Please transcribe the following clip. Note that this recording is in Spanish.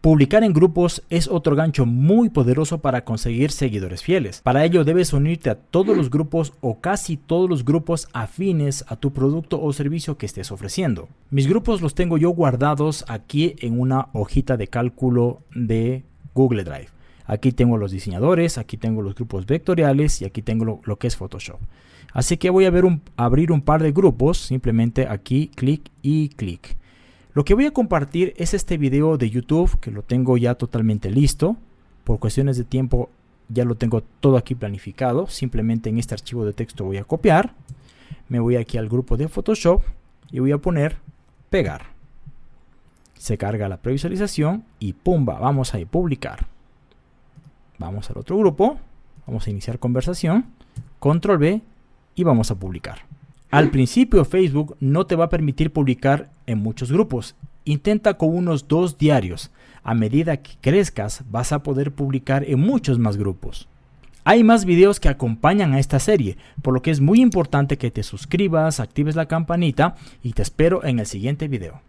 Publicar en grupos es otro gancho muy poderoso para conseguir seguidores fieles. Para ello debes unirte a todos los grupos o casi todos los grupos afines a tu producto o servicio que estés ofreciendo. Mis grupos los tengo yo guardados aquí en una hojita de cálculo de Google Drive. Aquí tengo los diseñadores, aquí tengo los grupos vectoriales y aquí tengo lo, que es Photoshop. Así que voy a ver abrir un par de grupos, simplemente aquí clic y clic. Lo que voy a compartir es este video de YouTube que lo tengo ya totalmente listo. Por cuestiones de tiempo ya lo tengo todo aquí planificado. Simplemente en este archivo de texto voy a copiar. Me voy aquí al grupo de Photoshop y voy a poner pegar. Se carga la previsualización y pumba, vamos a publicar. Vamos al otro grupo, vamos a iniciar conversación, control B y vamos a publicar. Al principio Facebook no te va a permitir publicar en muchos grupos. Intenta con unos dos diarios. A medida que crezcas vas a poder publicar en muchos más grupos. Hay más videos que acompañan a esta serie, por lo que es muy importante que te suscribas, actives la campanita y te espero en el siguiente video.